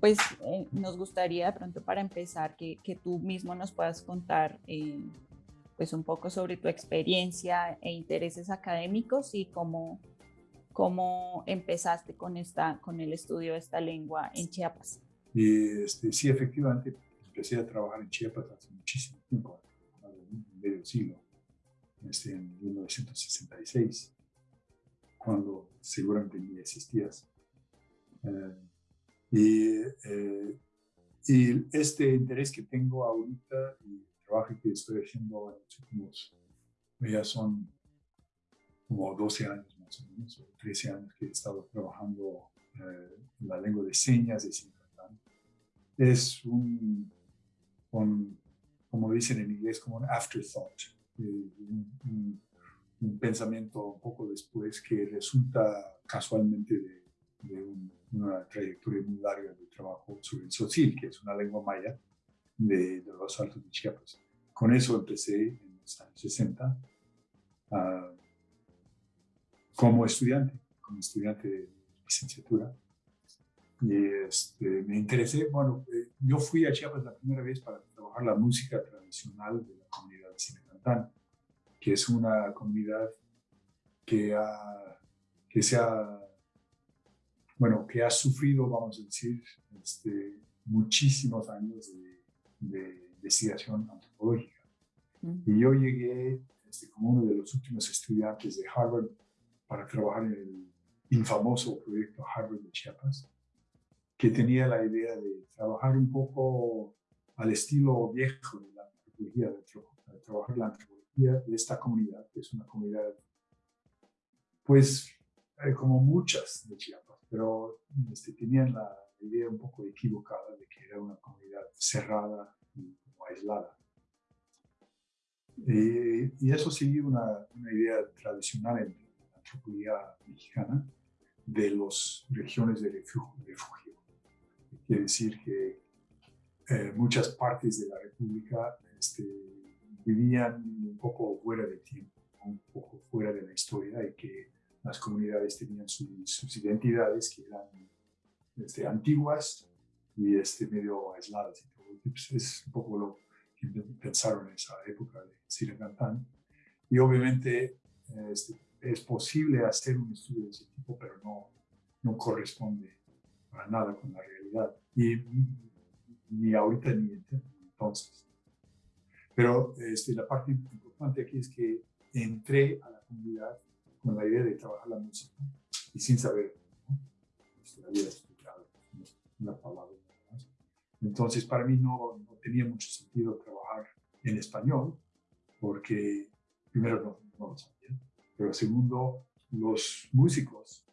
Pues eh, nos gustaría de pronto para empezar que, que tú mismo nos puedas contar eh, pues un poco sobre tu experiencia e intereses académicos y cómo, cómo empezaste con, esta, con el estudio de esta lengua en Chiapas. Este, sí, efectivamente, empecé a trabajar en Chiapas hace muchísimo tiempo, medio siglo, este, en 1966, cuando seguramente ni existías. Eh, y, eh, y este interés que tengo ahorita y el trabajo que estoy haciendo en los últimos, ya son como 12 años más o menos, o 13 años que he estado trabajando eh, en la lengua de señas de Sintatán. Es un, como dicen en inglés, como un afterthought, eh, un, un, pensamiento un poco después que resulta casualmente de, de un una trayectoria muy larga de trabajo sobre el Tzotzil, que es una lengua maya de, los altos de Chiapas. Con eso empecé en los años 60 ah, como estudiante, como estudiante de licenciatura. Y este, me interesé, bueno, eh, yo fui a Chiapas la primera vez para trabajar la música tradicional de la comunidad de Cinecantán, que es una comunidad que, ha, que se ha bueno, que ha sufrido, vamos a decir, este, muchísimos años de, investigación antropológica. Y yo llegué este, como uno de los últimos estudiantes de Harvard para trabajar en el infamoso proyecto Harvard de Chiapas, que tenía la idea de trabajar un poco al estilo viejo de la antropología, de, trabajar la antropología de esta comunidad, que es una comunidad, pues, eh, como muchas de Chiapas pero este, tenían la idea un poco equivocada de que era una comunidad cerrada y aislada. Eh, y eso sigue una, una, idea tradicional en la antropología mexicana de las regiones de refugio. refugio. Quiere decir que eh, muchas partes de la República este, vivían un poco fuera de tiempo, un poco fuera de la historia y que las comunidades tenían sus identidades que eran este, antiguas y este, medio aisladas. Pues, es un poco lo que pensaron en esa época de Siracantán. Y obviamente este, es posible hacer un estudio de ese tipo, pero no, no corresponde para nada con la realidad. Y ni ahorita ni entonces. Pero este, la parte importante aquí es que entré a la comunidad con la idea de trabajar la música y sin saber, ¿no? Este, había explicado una palabra. Entonces, para mí no, no, tenía mucho sentido trabajar en español, porque primero no, no, lo sabía, pero segundo, los músicos,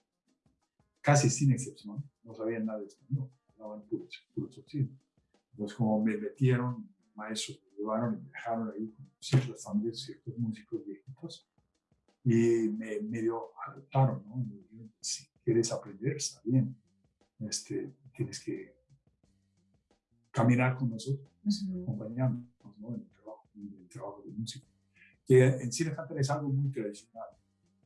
casi sin excepción, no sabían nada de español, hablaban puro, puro Entonces, como me metieron, maestros me llevaron y me dejaron ahí con ciertas familias, ciertos músicos viejitos, y me medio adoptaron, ¿no? si quieres aprender, está bien, este, tienes que caminar con nosotros, acompañarnos ¿no? en, el trabajo, en el trabajo de música. Que en cine cantar es algo muy tradicional.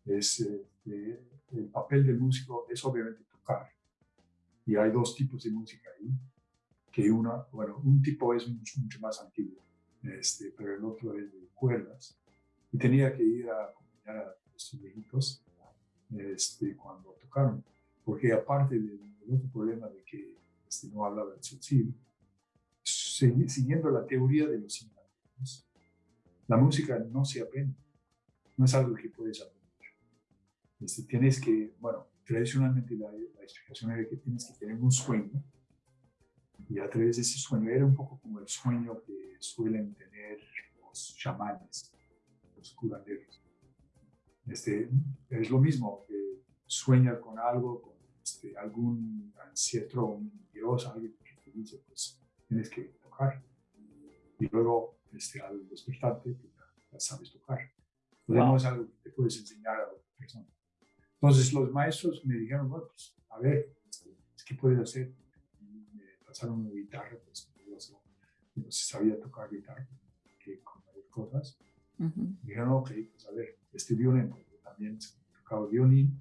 Es, este, el papel del músico es obviamente tocar. Y hay dos tipos de música ahí, que una, bueno, un tipo es mucho, mucho más antiguo, este, pero el otro es de cuerdas. Y tenía que ir a a estos viejitos este, cuando tocaron. Porque aparte del, otro problema de que este, no hablaba el tzotzil, siguiendo la teoría de los inventos, la música no se aprende. no es algo que puedes aprender. Este, tienes que, bueno, tradicionalmente la, la explicación era que tienes que tener un sueño y a través de ese sueño era un poco como el sueño que suelen tener los chamanes, los curanderos. Este, es lo mismo, que sueñar con algo, con este, algún ancestro, un dios, alguien que te dice, pues tienes que tocar. Y luego, este, al despertarte, pues, ya, sabes tocar. Entonces no es algo que te puedes enseñar a otra persona. Entonces los maestros me dijeron, bueno, pues a ver, este, ¿qué puedes hacer? me pasaron una guitarra, pues no sabía tocar guitarra, que con varias cosas. Me dijeron, ok, pues a ver, este violín, porque también tocaba violín,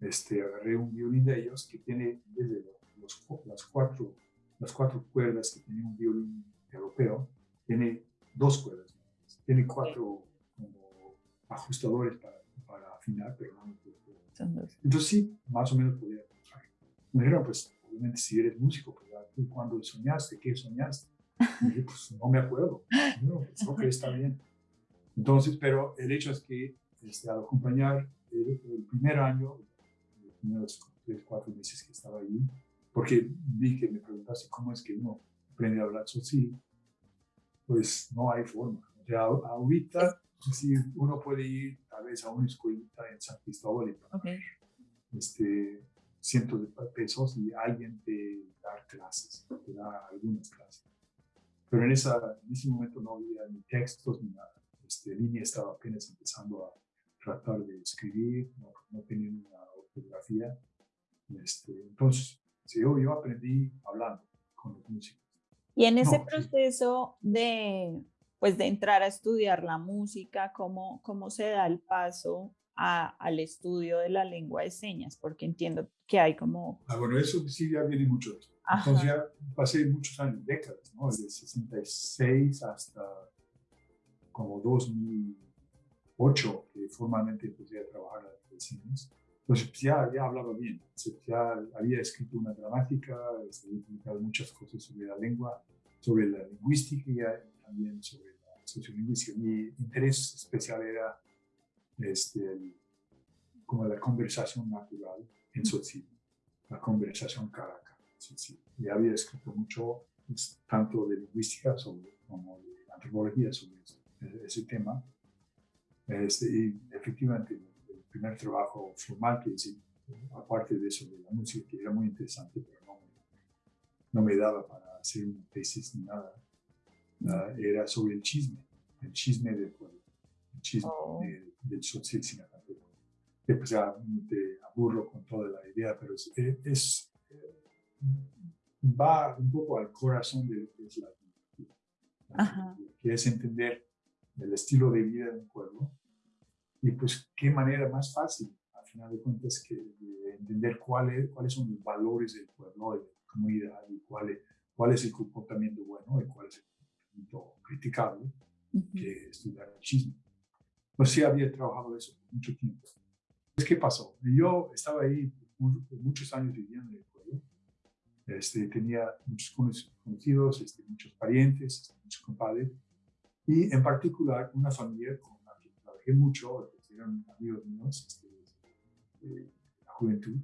este, agarré un violín de ellos que tiene desde los, las, cuatro, las cuatro cuerdas que tiene un violín europeo, tiene dos cuerdas, tiene cuatro como ajustadores para, para afinar, pero no Entonces sí, más o menos podía. Me dijeron, pues obviamente si eres músico, pues ¿tú cuándo soñaste? ¿Qué soñaste? Y dije, pues no me acuerdo. No, pues, ok, está bien. Entonces, pero el hecho es que este, al acompañar el, el primer año, primeros tres, cuatro meses que estaba ahí, porque vi que me preguntaste cómo es que uno aprende a hablar social, pues no hay forma. O sea, ahorita sí, uno puede ir tal vez a una escuelita en San Cristóbal y pagar este, cientos de pesos y alguien te da clases, te da algunas clases. Pero en, esa, en ese momento no había ni textos ni nada. Este, línea estaba apenas empezando a tratar de escribir, no, no tenía una fotografía. Este, entonces, yo, yo aprendí hablando con los músicos. Y en ese proceso de, pues, de entrar a estudiar la música, ¿cómo, cómo se da el paso a, al estudio de la lengua de señas? Porque entiendo que hay como... Ah, bueno, eso sí ya viene mucho. Entonces ya pasé muchos años, décadas, ¿no? Desde 66 hasta como 2008, que formalmente empecé a trabajar en señas. Entonces pues, ya, ya hablaba bien, ya había escrito una gramática, había publicado muchas cosas sobre la lengua, sobre la lingüística y también sobre la sociolingüística. Mi interés especial era este, como la conversación natural en Tzotzil, la conversación cara a cara. Y había escrito mucho, pues, tanto de lingüística sobre, como de antropología sobre ese, tema. Este, y efectivamente primer trabajo formal que hice, aparte de eso de la música, que era muy interesante, pero no, no me daba para hacer una tesis ni nada, uh, era sobre el chisme, el chisme del pueblo, el chisme oh. de, del social Sinacateco. Que pues ya te aburro con toda la idea, pero es, es, va un poco al corazón de lo que es la vida, que es entender el estilo de vida de un pueblo y pues qué manera más fácil, al final de cuentas, que de entender cuál cuáles son los valores del pueblo, de la comunidad, y cuál es, cuál es el comportamiento bueno y cuál es el comportamiento criticable, que estudiar el chisme. Pues sí había trabajado eso por mucho tiempo. Pues, ¿qué pasó? Yo estaba ahí por muchos años viviendo en el pueblo. Este, tenía muchos conocidos, este, muchos parientes, este, muchos compadres, y en particular una familia con mucho, eran amigos míos este, de la juventud,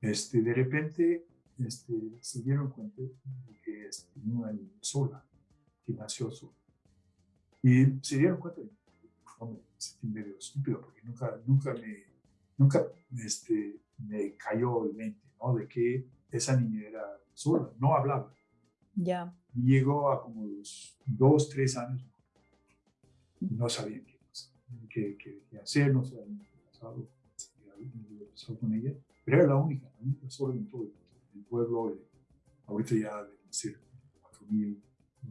este, de repente este, se dieron cuenta de que este, tenía una niña sola, que nació sola. Y se dieron cuenta de que me sentí medio estúpido, porque nunca, nunca, me, nunca este, me cayó el mente, ¿no? De que esa niña era sola, no hablaba. Ya. Llegó a como los dos, tres años no sabían qué, qué, hacer, no sabían qué pasado, pasado con ella, pero era la única, la única sola en todo el, pueblo, ahorita ya deben ser 4.000,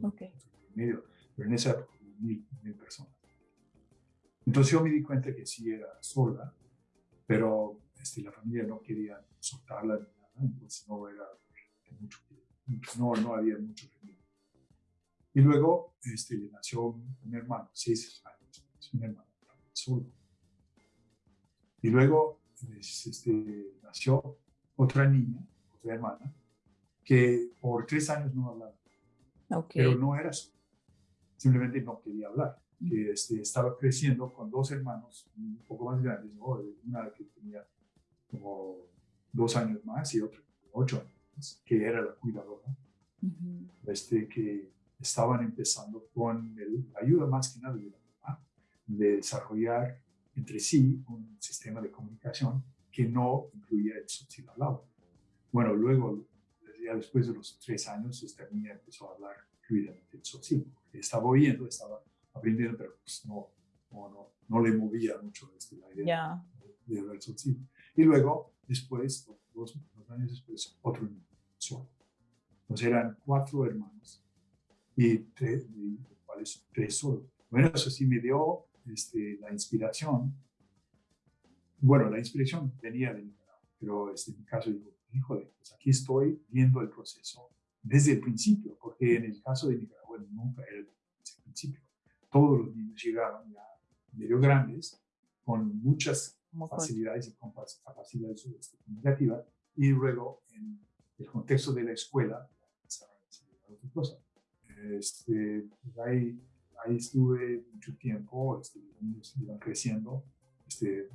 okay. medio, pero en esa época mil, mil personas. Entonces yo me di cuenta que sí era sola, pero este, la familia no quería soltarla ni nada, entonces no era mucho, no, no había mucho remedio. Y luego este, le nació un, hermano, seis años, un hermano solo. Y luego este, nació otra niña, otra hermana, que por tres años no hablaba. Pero no era eso. Simplemente no quería hablar. que este, estaba creciendo con dos hermanos un poco más grandes, una que tenía como dos años más y otra ocho años, que era la cuidadora, este, que estaban empezando con la ayuda más que nada de la mamá, de desarrollar entre sí un sistema de comunicación que no incluía el lado. Bueno, luego, ya después de los tres años, esta niña empezó a hablar fluidamente el subsidio. Estaba oyendo, estaba aprendiendo, pero pues no, no, no, le movía mucho este, la idea de, hablar el subsidio. Y luego, después, dos, dos años después, otro niño. Entonces eran cuatro hermanos y tres, cuales tres solos. Bueno, eso sí me dio este, la inspiración. Bueno, la inspiración venía de Nicaragua, pero este, en mi caso digo, híjole, pues aquí estoy viendo el proceso desde el principio, porque en el caso de Nicaragua nunca era desde el principio. Todos los niños llegaban ya medio grandes, con muchas facilidades y capacidades este, comunicativas, y luego en el contexto de la escuela, otra cosa. Este, pues ahí, ahí estuve mucho tiempo, este, los niños iban creciendo, este,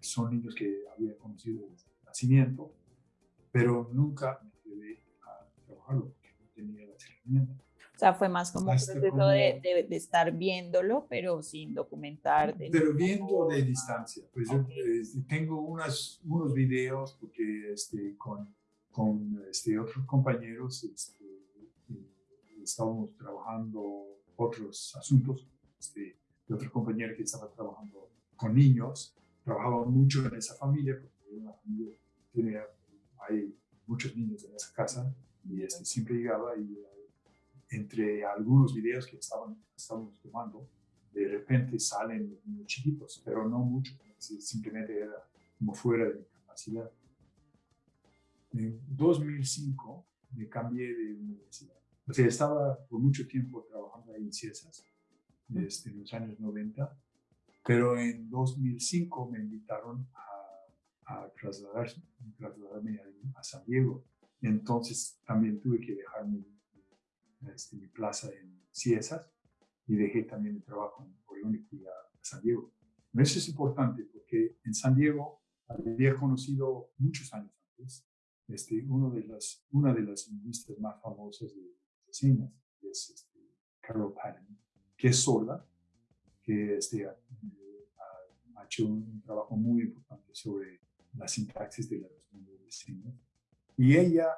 son niños que había conocido desde el nacimiento, pero nunca me quedé a trabajarlo porque no tenía las herramientas. O sea, fue más como un proceso de, de, estar viéndolo, pero sin documentar. pero viendo de distancia. Pues yo este, tengo unas, unos videos porque este, con, con este, otros compañeros este, estábamos trabajando otros asuntos. Este, de otro compañero que estaba trabajando con niños, trabajaba mucho en esa familia, porque una familia tiene, hay muchos niños en esa casa, y este, siempre llegaba y entre algunos videos que estaban, estábamos tomando, de repente salen niños chiquitos, pero no mucho, simplemente era como fuera de mi capacidad. En 2005 me cambié de universidad o sea, estaba por mucho tiempo trabajando ahí en CIESAS, desde los años 90, pero en 2005 me invitaron a, a trasladarme, trasladarme a, San Diego. Entonces también tuve que dejar mi, este, mi plaza en CIESAS y dejé también el trabajo en Orión y fui a, San Diego. Eso es importante porque en San Diego había conocido muchos años antes este, uno de las, una de las lingüistas más famosas de, que es este, Carol Patton, que es sorda, que este, ha, hecho un trabajo muy importante sobre la sintaxis de las vecinas. Y ella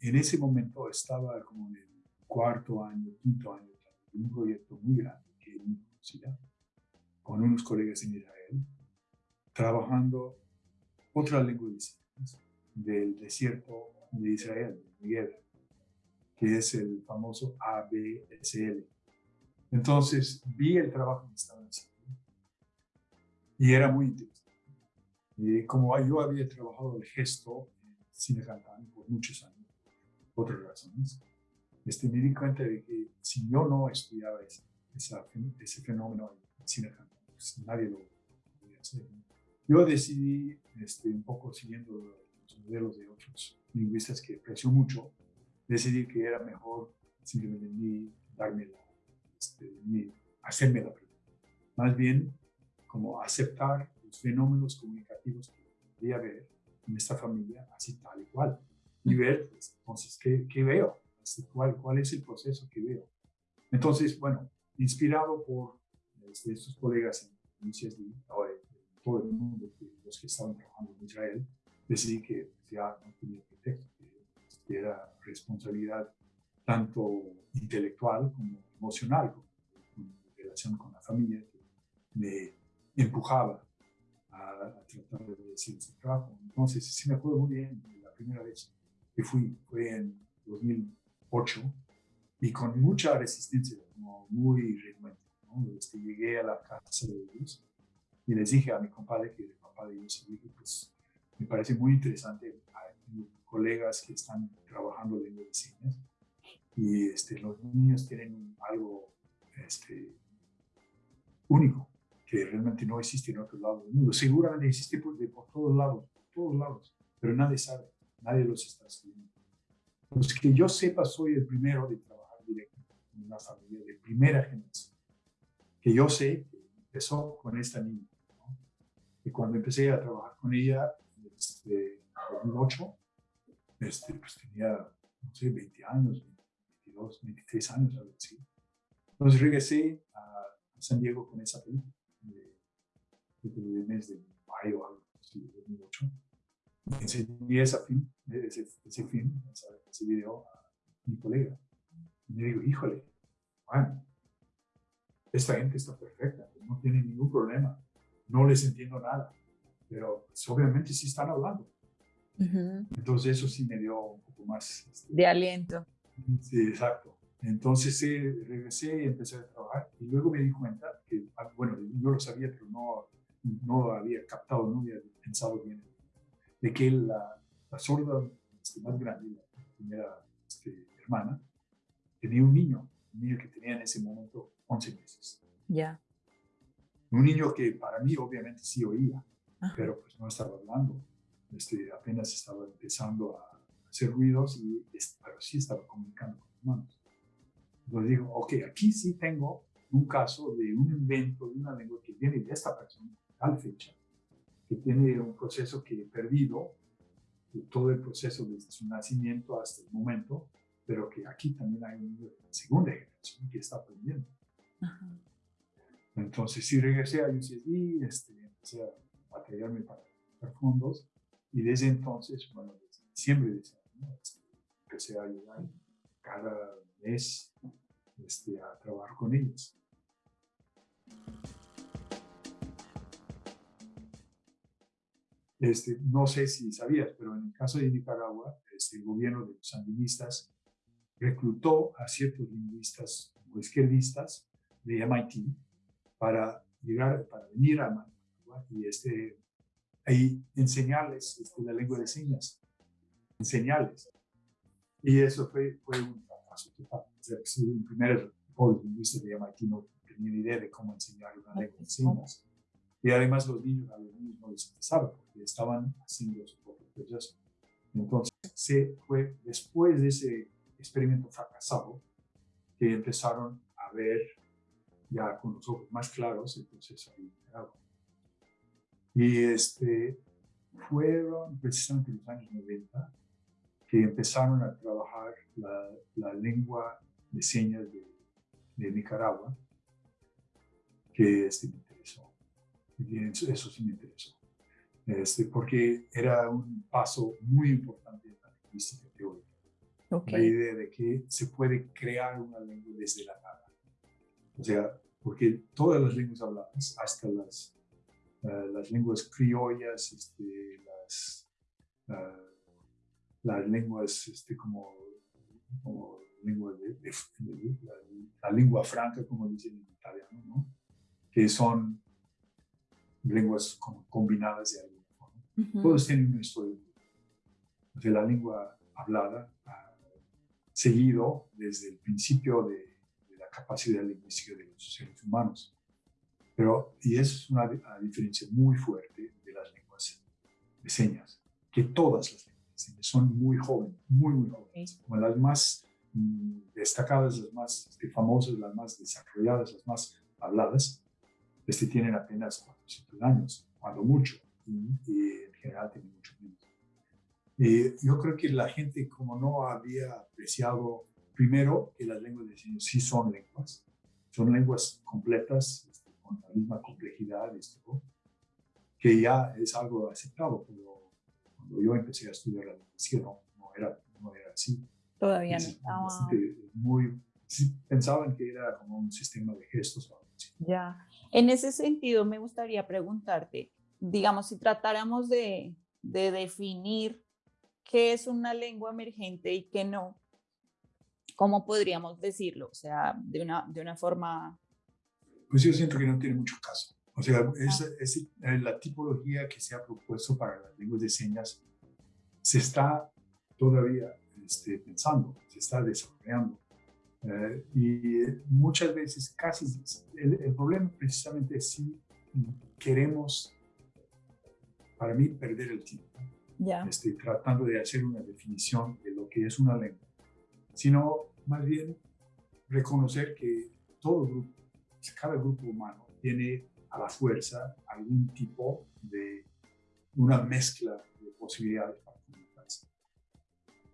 en ese momento estaba como en el cuarto año, quinto año de un proyecto muy grande que conocía, con unos colegas en Israel, trabajando otra lengua de señas del desierto de Israel, de que es el famoso ABSL. Entonces vi el trabajo que estaban haciendo y era muy interesante. Y como yo había trabajado el gesto en cine por muchos años, por otras razones, este, me di cuenta de que si yo no estudiaba ese, ese fenómeno en cine pues nadie lo podía hacer. Yo decidí, este, un poco siguiendo modelos de otros lingüistas que aprecio mucho, decidí que era mejor simplemente darme la, este, ni hacerme la pregunta. Más bien, como aceptar los fenómenos comunicativos que podría haber en esta familia, así tal y cual. Y ver, pues, entonces, ¿qué, qué veo? Así, ¿cuál, ¿Cuál es el proceso que veo? Entonces, bueno, inspirado por este, estos colegas en UCSD, ahora todo el mundo, los que estaban trabajando en Israel, decidí que ya no tenía pretexto era responsabilidad tanto intelectual como emocional, en relación con la familia, que me empujaba a, tratar de decir ese trabajo. Entonces, sí me acuerdo muy bien la primera vez que fui, fue en 2008, y con mucha resistencia, como muy renuente. ¿no? Este, llegué a la casa de ellos y les dije a mi compadre, que el papá de ellos, dije, pues parece muy interesante colegas que están trabajando en medicina y este, los niños tienen algo este, único que realmente no existe en otro lado del mundo. Seguramente existe por, por todos lados, por todos lados, pero nadie sabe, nadie los está estudiando. Los que yo sepa, soy el primero de trabajar directo en una familia de primera generación, que yo sé empezó con esta niña. Y cuando empecé a trabajar con ella, este, en 2008, este, pues tenía, no sé, 20 años, 22, 23 años, algo así. Entonces regresé a, San Diego con esa película, de, el mes de mayo, algo así, 2008. Enseñé esa film, ese, ese film, ese video a mi colega. Y me digo, híjole, bueno, esta gente está perfecta, no tiene ningún problema, no les entiendo nada, pero pues, obviamente sí están hablando. Entonces eso sí me dio un poco más... Este, de aliento. Sí, exacto. Entonces regresé y empecé a trabajar y luego me di cuenta que, ah, bueno, yo lo sabía, pero no, no había captado, no había pensado bien, de que la, la sorda este, más grande, la primera este, hermana, tenía un niño, un niño que tenía en ese momento 11 meses. Ya. Un niño que para mí obviamente sí oía, pero pues no estaba hablando. Este, apenas estaba empezando a hacer ruidos, y, pero sí estaba comunicando con humanos. Entonces digo, ok, aquí sí tengo un caso de un invento de una lengua que viene de esta persona, tal fecha, que tiene un proceso que he perdido, todo el proceso desde su nacimiento hasta el momento, pero que aquí también hay una segunda generación que está aprendiendo. Entonces sí regresé a UCSD, este, empecé a batallarme para, para fondos y desde entonces, bueno, desde diciembre de ese año, este, empecé a ayudar cada mes este, a trabajar con ellos. Este, no sé si sabías, pero en el caso de Nicaragua, este, el gobierno de los sandinistas reclutó a ciertos lingüistas o izquierdistas de MIT para llegar, para venir a Y este, ahí enseñarles este, la lengua de señas, enseñarles. Y eso fue, fue un fracaso total. O sea, el primer lingüista de MIT no tenía ni idea de cómo enseñar una lengua de señas. Y además los niños, a los niños no les interesaba porque estaban haciendo su propio proceso. Entonces, se fue después de ese experimento fracasado que empezaron a ver ya con los ojos más claros el proceso de Y este, fueron precisamente los años 90 que empezaron a trabajar la, la lengua de señas de, de Nicaragua, que este, me interesó. Y eso sí me interesó. Este, porque era un paso muy importante en la lingüística teórica. La idea de que se puede crear una lengua desde la nada. O sea, porque todas las lenguas habladas, hasta las, uh, las lenguas criollas, este, las, uh, las lenguas este, como, como lengua de, de, de, la, la, lengua franca, como dicen en italiano, ¿no? que son lenguas como combinadas de alguna forma. Uh -huh. Todos tienen una historia. O sea, la lengua hablada seguido desde el principio de, de, la capacidad lingüística de los seres humanos. Pero, y es una, una, diferencia muy fuerte de las lenguas de señas, que todas las lenguas de señas son muy jóvenes, muy, muy jóvenes, como las más mm, destacadas, las más este, famosas, las más desarrolladas, las más habladas, este, tienen apenas 400 años, cuando mucho, y, y en general tienen mucho menos. Eh, yo creo que la gente como no había apreciado primero que las lenguas de signos sí son lenguas, son lenguas completas, con la misma complejidad, esto, que ya es algo aceptado, pero cuando yo empecé a estudiar la lingüística no, no, era, no era así. Todavía no estaba. Muy, pensaban que era como un sistema de gestos o algo así. Ya, en ese sentido me gustaría preguntarte, digamos, si tratáramos de, de definir qué es una lengua emergente y qué no, ¿cómo podríamos decirlo? O sea, de una, de una forma... Pues yo siento que no tiene mucho caso. O sea, es, es, eh, la tipología que se ha propuesto para las lenguas de señas se está todavía este, pensando, se está desarrollando. Eh, y muchas veces casi el, el, problema precisamente es si queremos, para mí, perder el tiempo este, tratando de hacer una definición de lo que es una lengua, sino más bien reconocer que todo grupo cada grupo humano tiene a la fuerza algún tipo de una mezcla de posibilidades para comunicarse.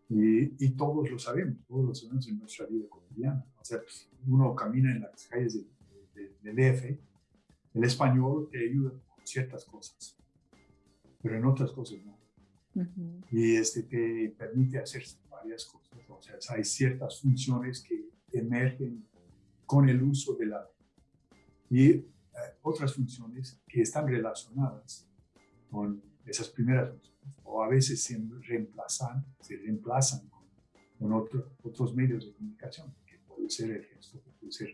Y, y, todos lo sabemos, todos lo sabemos en nuestra vida cotidiana. O sea, pues, uno camina en las calles del de, DF, el español te ayuda con ciertas cosas, pero en otras cosas no. Y este te permite hacer varias cosas. O sea, hay ciertas funciones que emergen con el uso de la y eh, otras funciones que están relacionadas con esas primeras funciones o a veces se reemplazan, se reemplazan con, otros medios de comunicación, que puede ser el gesto, que puede ser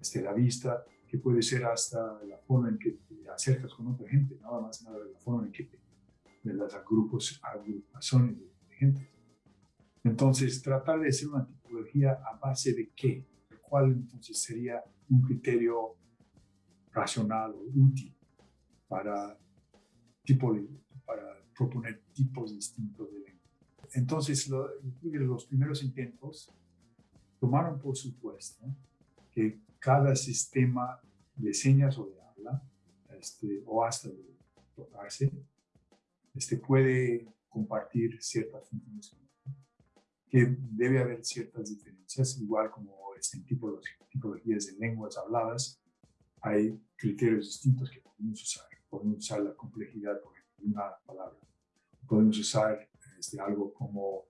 este, la vista, que puede ser hasta la forma en que te acercas con otra gente, nada más nada de la forma en que te, de las grupos, agrupaciones de gente. Entonces, tratar de hacer una tipología a base de qué, cuál entonces sería un criterio racional o útil para, tipo para proponer tipos distintos de lengua. Entonces, los primeros intentos tomaron por supuesto que cada sistema de señas o de habla, este, o hasta de tocarse, este, puede compartir ciertas funciones que debe haber ciertas diferencias, igual como este, en tipologías de lenguas habladas, hay criterios distintos que podemos usar. Podemos usar la complejidad, por ejemplo, una palabra. Podemos usar este, algo como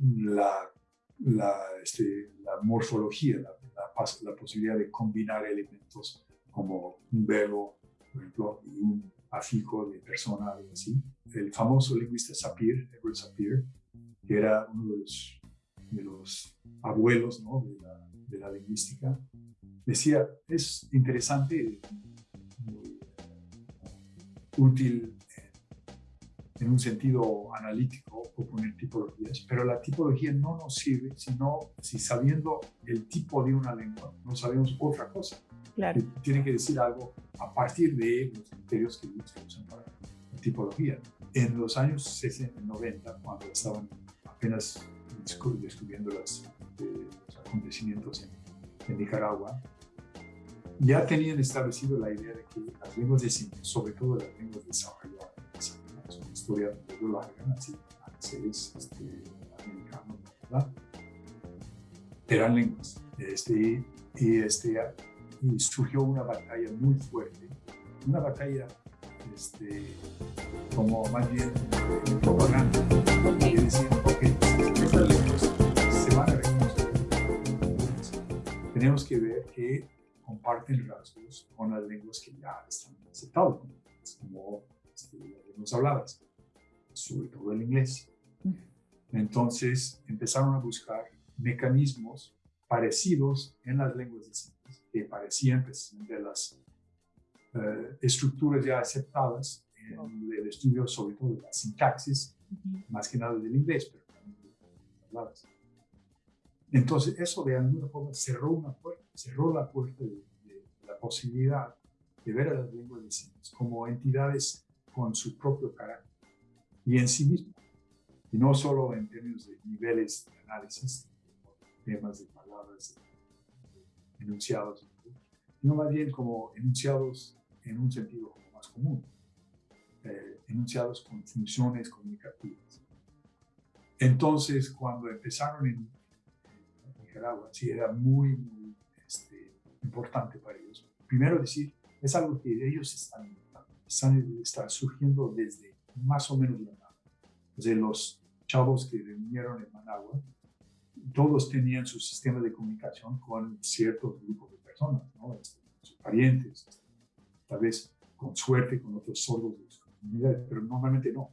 la, la, este, la morfología, la, la, posibilidad de combinar elementos como un verbo, por ejemplo, y un afijo de persona, algo así. El famoso lingüista Sapir, Edward Sapir, que era uno de los, de los abuelos ¿no? de, de, la, lingüística, decía, es interesante, muy útil en un sentido analítico proponer tipologías, pero la tipología no nos sirve sino si sabiendo el tipo de una lengua no sabemos otra cosa. Claro. Tiene que decir algo a partir de los criterios que se usan para la tipología. En los años 60, 90, cuando estaban apenas descubriendo los, eh, los acontecimientos en, Nicaragua, ya tenían establecido la idea de que las lenguas de signos, sobre todo las lenguas desarrolladas, es una historia muy larga, así, seres este, americanos, ¿verdad? eran lenguas. Este, y, este, y surgió una batalla muy fuerte, una batalla este, como más bien propaganda, que decían, se van a reconocer. Tenemos que ver que comparten rasgos con las lenguas que ya están aceptadas, como este, las lenguas habladas, sobre todo el inglés. Entonces empezaron a buscar mecanismos parecidos en las lenguas de signos, que parecían precisamente las eh, estructuras ya aceptadas en el estudio sobre todo de la sintaxis, más que nada del inglés, pero también de las palabras. Entonces, eso de alguna forma cerró una puerta, cerró la puerta de, posibilidad de ver a las lenguas de signos como entidades con su propio carácter y en sí mismas, y no solo en términos de niveles de análisis, temas de palabras, enunciados, sino más bien como enunciados en un sentido más común, eh, enunciados con funciones comunicativas. Entonces, cuando empezaron en, Nicaragua, sí era muy, muy este, importante para ellos. Primero decir, es algo que ellos están, están, están surgiendo desde más o menos la nada. Desde los chavos que vinieron en Managua, todos tenían su sistema de comunicación con ciertos grupos de personas, ¿no? Este, sus parientes, tal vez con suerte con otros sordos de su comunidad, pero normalmente no.